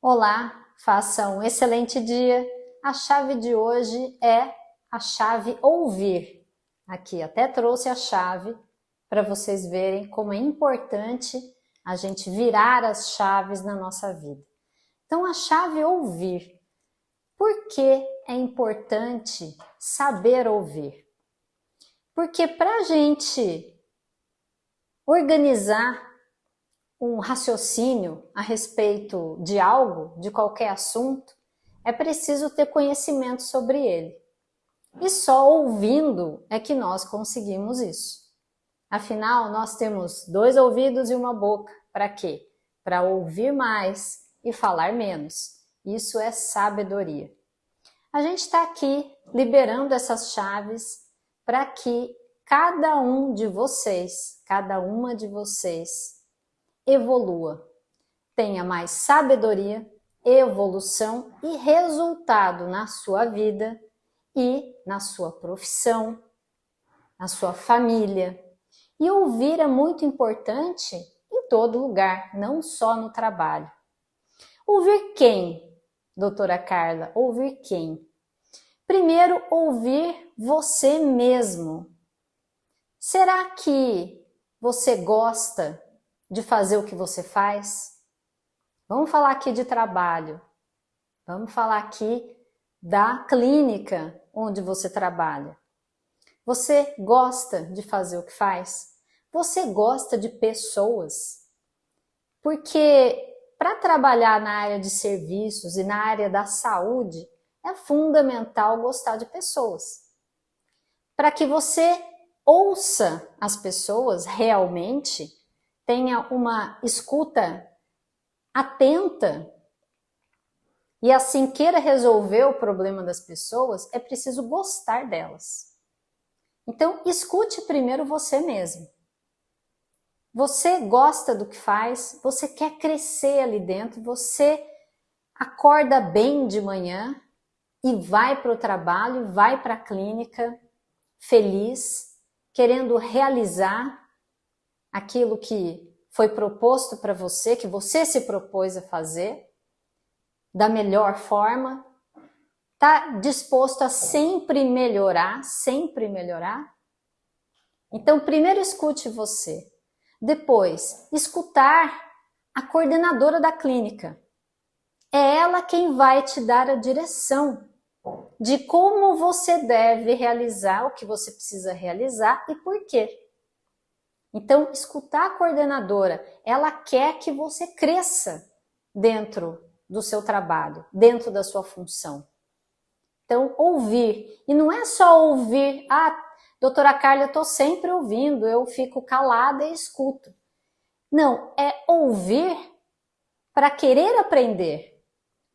Olá, faça um excelente dia. A chave de hoje é a chave ouvir. Aqui até trouxe a chave para vocês verem como é importante a gente virar as chaves na nossa vida. Então a chave ouvir. Por que é importante saber ouvir? Porque para a gente organizar um raciocínio a respeito de algo, de qualquer assunto, é preciso ter conhecimento sobre ele. E só ouvindo é que nós conseguimos isso. Afinal, nós temos dois ouvidos e uma boca. Para quê? Para ouvir mais e falar menos. Isso é sabedoria. A gente está aqui liberando essas chaves para que cada um de vocês, cada uma de vocês, evolua, tenha mais sabedoria, evolução e resultado na sua vida e na sua profissão, na sua família. E ouvir é muito importante em todo lugar, não só no trabalho. Ouvir quem, doutora Carla? Ouvir quem? Primeiro, ouvir você mesmo. Será que você gosta de fazer o que você faz? Vamos falar aqui de trabalho. Vamos falar aqui da clínica onde você trabalha. Você gosta de fazer o que faz? Você gosta de pessoas? Porque para trabalhar na área de serviços e na área da saúde, é fundamental gostar de pessoas. Para que você ouça as pessoas realmente, tenha uma escuta atenta e assim queira resolver o problema das pessoas, é preciso gostar delas. Então, escute primeiro você mesmo. Você gosta do que faz, você quer crescer ali dentro, você acorda bem de manhã e vai para o trabalho, vai para a clínica feliz, querendo realizar aquilo que foi proposto para você, que você se propôs a fazer, da melhor forma, está disposto a sempre melhorar, sempre melhorar? Então, primeiro escute você. Depois, escutar a coordenadora da clínica. É ela quem vai te dar a direção de como você deve realizar o que você precisa realizar e por quê. Então, escutar a coordenadora, ela quer que você cresça dentro do seu trabalho, dentro da sua função. Então, ouvir. E não é só ouvir, ah, doutora Carla, eu estou sempre ouvindo, eu fico calada e escuto. Não, é ouvir para querer aprender.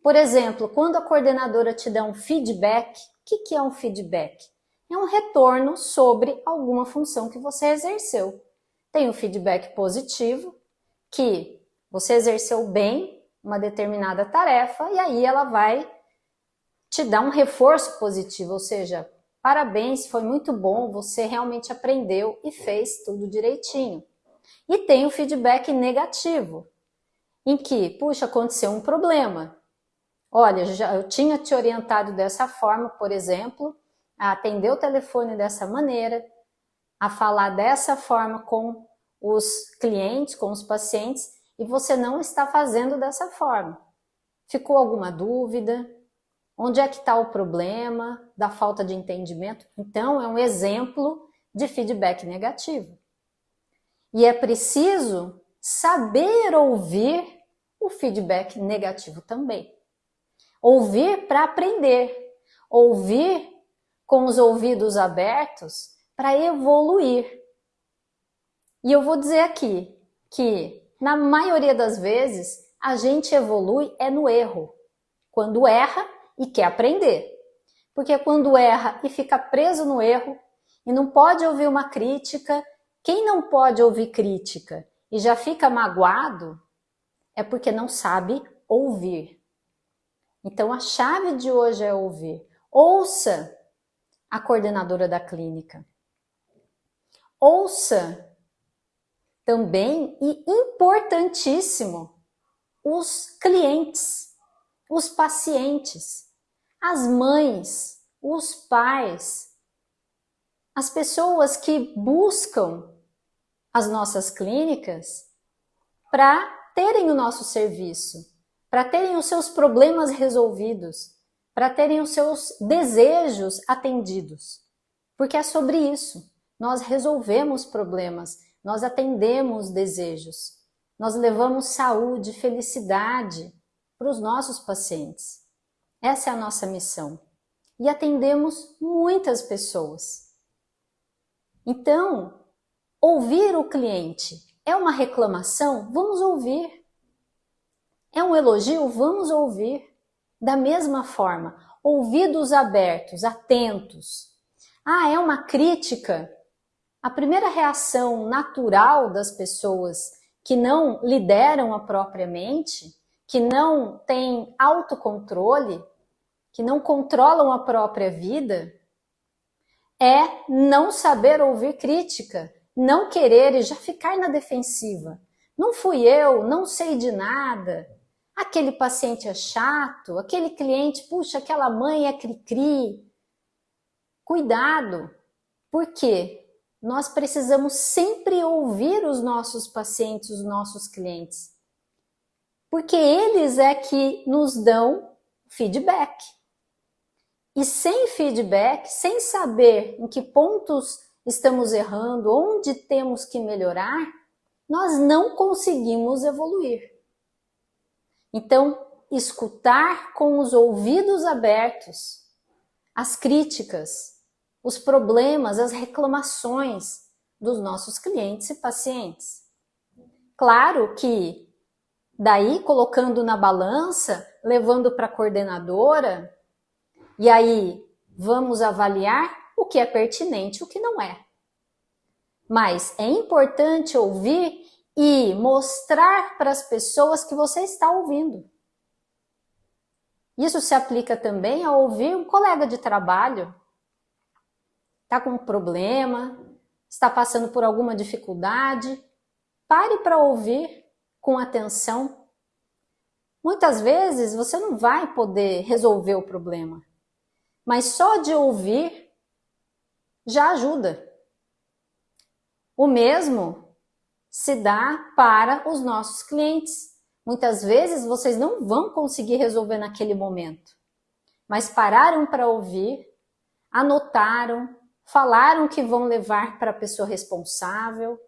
Por exemplo, quando a coordenadora te dá um feedback, o que, que é um feedback? É um retorno sobre alguma função que você exerceu tem o feedback positivo, que você exerceu bem uma determinada tarefa e aí ela vai te dar um reforço positivo, ou seja, parabéns, foi muito bom, você realmente aprendeu e fez tudo direitinho. E tem o feedback negativo, em que, puxa, aconteceu um problema. Olha, já, eu tinha te orientado dessa forma, por exemplo, a atender o telefone dessa maneira, a falar dessa forma com os clientes, com os pacientes, e você não está fazendo dessa forma. Ficou alguma dúvida? Onde é que está o problema da falta de entendimento? Então, é um exemplo de feedback negativo. E é preciso saber ouvir o feedback negativo também. Ouvir para aprender. Ouvir com os ouvidos abertos para evoluir. E eu vou dizer aqui que, na maioria das vezes, a gente evolui é no erro. Quando erra e quer aprender. Porque quando erra e fica preso no erro e não pode ouvir uma crítica, quem não pode ouvir crítica e já fica magoado é porque não sabe ouvir. Então a chave de hoje é ouvir. Ouça a coordenadora da clínica. Ouça também, e importantíssimo, os clientes. os pacientes, as mães, os pais, as pessoas que buscam as nossas clínicas para terem o nosso serviço, para terem os seus problemas resolvidos, para terem os seus desejos atendidos. Porque é sobre isso. Nós resolvemos problemas, nós atendemos desejos, nós levamos saúde, felicidade para os nossos pacientes. Essa é a nossa missão. E atendemos muitas pessoas. Então, ouvir o cliente é uma reclamação? Vamos ouvir. É um elogio? Vamos ouvir. Da mesma forma, ouvidos abertos, atentos. Ah, é uma crítica? A primeira reação natural das pessoas que não lideram a própria mente, que não têm autocontrole, que não controlam a própria vida, é não saber ouvir crítica, não querer e já ficar na defensiva. Não fui eu, não sei de nada. Aquele paciente é chato, aquele cliente, puxa, aquela mãe é cri-cri. Cuidado, porque nós precisamos sempre ouvir os nossos pacientes, os nossos clientes. Porque eles é que nos dão feedback. E sem feedback, sem saber em que pontos estamos errando, onde temos que melhorar, nós não conseguimos evoluir. Então, escutar com os ouvidos abertos as críticas, os problemas, as reclamações dos nossos clientes e pacientes. Claro que daí colocando na balança, levando para a coordenadora, e aí vamos avaliar o que é pertinente e o que não é. Mas é importante ouvir e mostrar para as pessoas que você está ouvindo. Isso se aplica também a ouvir um colega de trabalho. Está com um problema, está passando por alguma dificuldade. Pare para ouvir com atenção. Muitas vezes você não vai poder resolver o problema, mas só de ouvir já ajuda. O mesmo se dá para os nossos clientes. Muitas vezes vocês não vão conseguir resolver naquele momento, mas pararam para ouvir, anotaram, falaram que vão levar para a pessoa responsável.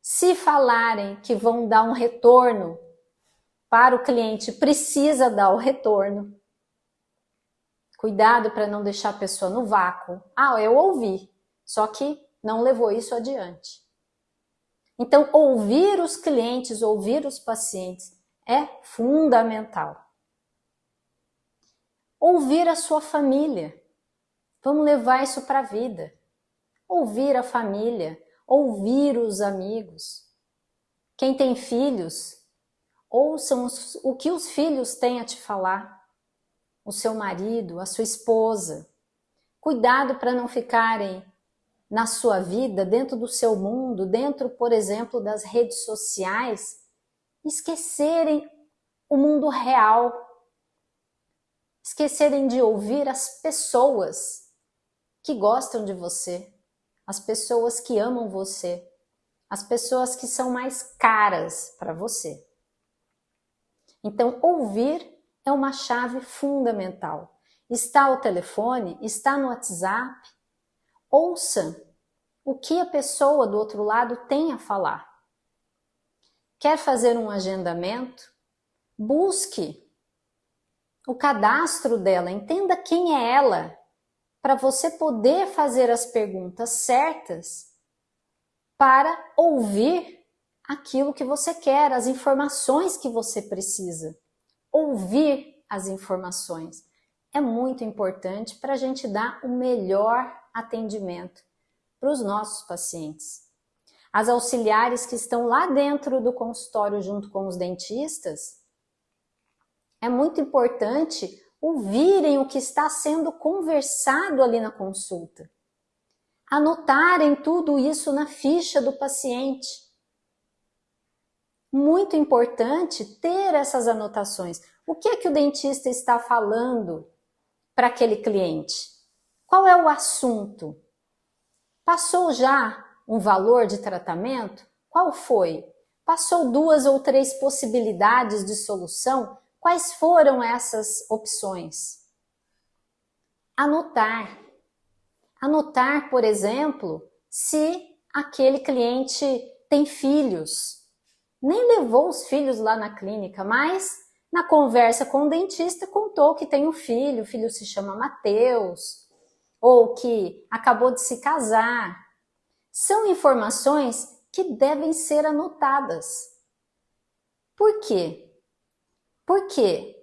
Se falarem que vão dar um retorno para o cliente, precisa dar o retorno. Cuidado para não deixar a pessoa no vácuo. Ah, eu ouvi, só que não levou isso adiante. Então, ouvir os clientes, ouvir os pacientes é fundamental. Ouvir a sua família. Vamos levar isso para a vida. Ouvir a família, ouvir os amigos. Quem tem filhos, ouçam o que os filhos têm a te falar o seu marido, a sua esposa. Cuidado para não ficarem na sua vida, dentro do seu mundo, dentro, por exemplo, das redes sociais, esquecerem o mundo real, esquecerem de ouvir as pessoas que gostam de você, as pessoas que amam você, as pessoas que são mais caras para você. Então, ouvir é uma chave fundamental. Está ao telefone, está no WhatsApp, ouça o que a pessoa do outro lado tem a falar. Quer fazer um agendamento? Busque o cadastro dela, entenda quem é ela, para você poder fazer as perguntas certas para ouvir aquilo que você quer, as informações que você precisa ouvir as informações. É muito importante para a gente dar o melhor atendimento para os nossos pacientes. As auxiliares que estão lá dentro do consultório junto com os dentistas, é muito importante ouvirem o que está sendo conversado ali na consulta. Anotarem tudo isso na ficha do paciente muito importante ter essas anotações. O que é que o dentista está falando para aquele cliente? Qual é o assunto? Passou já um valor de tratamento? Qual foi? Passou duas ou três possibilidades de solução? Quais foram essas opções? Anotar. Anotar, por exemplo, se aquele cliente tem filhos. Nem levou os filhos lá na clínica, mas na conversa com o dentista contou que tem um filho, o filho se chama Mateus, ou que acabou de se casar. São informações que devem ser anotadas. Por quê? Porque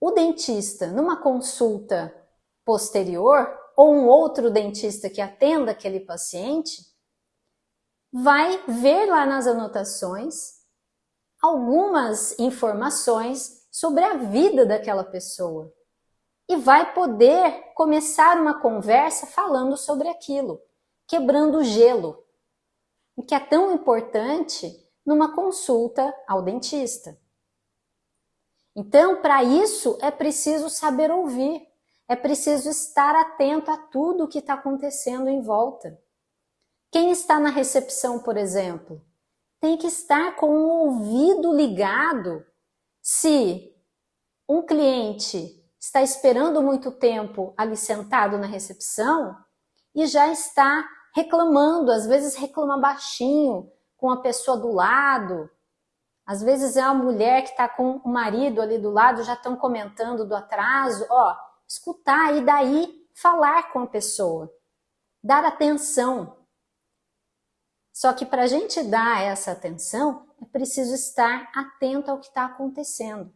o dentista, numa consulta posterior, ou um outro dentista que atenda aquele paciente, vai ver lá nas anotações algumas informações sobre a vida daquela pessoa e vai poder começar uma conversa falando sobre aquilo, quebrando o gelo o que é tão importante numa consulta ao dentista. Então, para isso, é preciso saber ouvir, é preciso estar atento a tudo o que está acontecendo em volta. Quem está na recepção, por exemplo, tem que estar com o ouvido ligado se um cliente está esperando muito tempo ali sentado na recepção e já está reclamando, às vezes reclama baixinho com a pessoa do lado, às vezes é uma mulher que está com o marido ali do lado, já estão comentando do atraso, ó, escutar e daí falar com a pessoa, dar atenção. Só que para a gente dar essa atenção, é preciso estar atento ao que está acontecendo.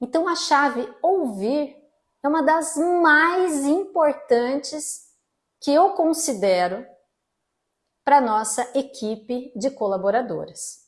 Então a chave ouvir é uma das mais importantes que eu considero para nossa equipe de colaboradoras.